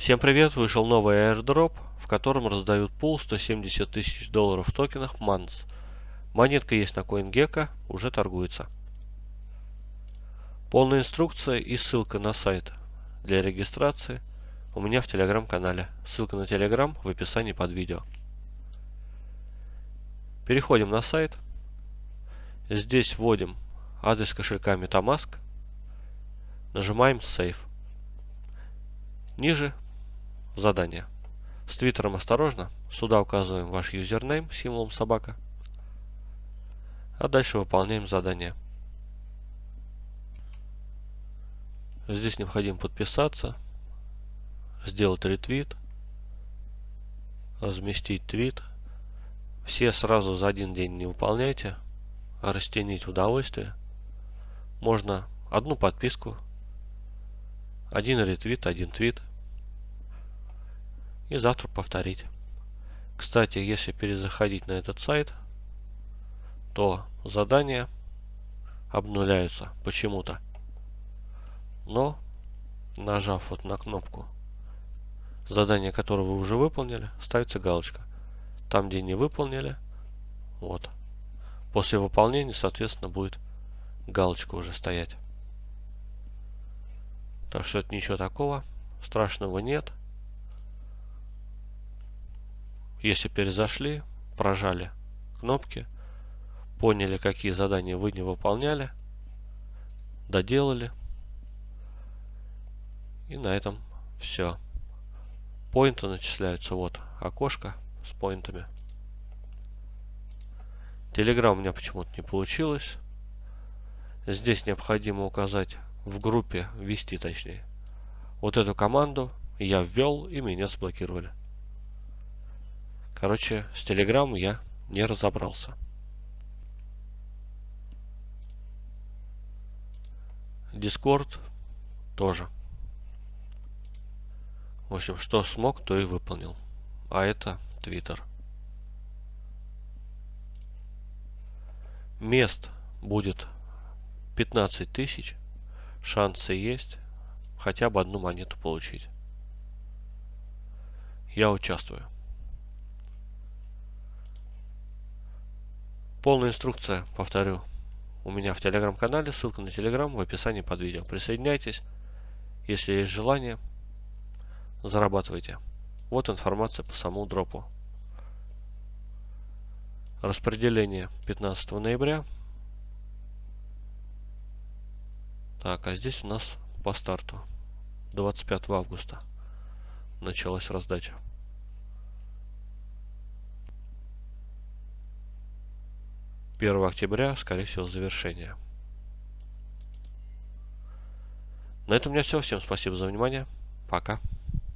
Всем привет! Вышел новый airdrop, в котором раздают пул 170 тысяч долларов в токенах MANS. Монетка есть на CoinGecko, уже торгуется. Полная инструкция и ссылка на сайт для регистрации у меня в телеграм-канале. Ссылка на телеграм в описании под видео. Переходим на сайт. Здесь вводим адрес кошелька MetaMask. Нажимаем Save. Ниже задание. С твиттером осторожно. Сюда указываем ваш юзернейм символом собака. А дальше выполняем задание. Здесь необходимо подписаться, сделать ретвит, разместить твит. Все сразу за один день не выполняйте, а растянить удовольствие. Можно одну подписку, один ретвит, один твит и завтра повторить. Кстати, если перезаходить на этот сайт, то задания обнуляются почему-то. Но, нажав вот на кнопку задание, которое вы уже выполнили, ставится галочка. Там, где не выполнили, вот. После выполнения, соответственно, будет галочка уже стоять. Так что это ничего такого страшного нет. Если перезашли, прожали кнопки, поняли, какие задания вы не выполняли, доделали. И на этом все. Поинты начисляются. Вот окошко с поинтами. Телеграм у меня почему-то не получилось. Здесь необходимо указать в группе, ввести точнее. Вот эту команду я ввел и меня заблокировали. Короче, с Telegram я не разобрался. Discord тоже. В общем, что смог, то и выполнил. А это Twitter. Мест будет 15 тысяч. Шансы есть хотя бы одну монету получить. Я участвую. Полная инструкция, повторю, у меня в телеграм-канале, ссылка на телеграм в описании под видео. Присоединяйтесь, если есть желание, зарабатывайте. Вот информация по самому дропу. Распределение 15 ноября. Так, а здесь у нас по старту 25 августа началась раздача. 1 октября, скорее всего, завершение. На этом у меня все. Всем спасибо за внимание. Пока.